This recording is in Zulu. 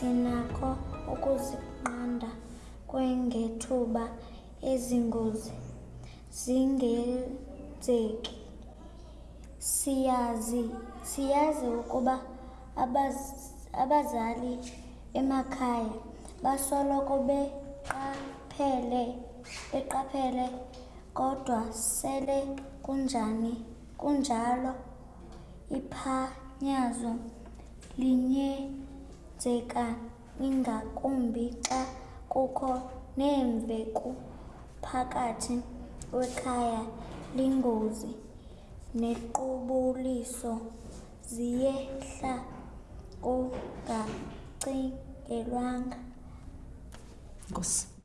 sinakho ukuzinqanda kwangethuba ezingozi zingenzeki. Siyazi, siyazi ukuba abaz, abazali emakhaya basoloko beqaphele, beqaphele kodwa sele kunjani, kunjalo iphanyazo linyenzeka ingakumbi xa kukho neemveku phakathi kwekhaya. Iingozi nequbuliso ziyehla kungacingelwanga. Nkosi.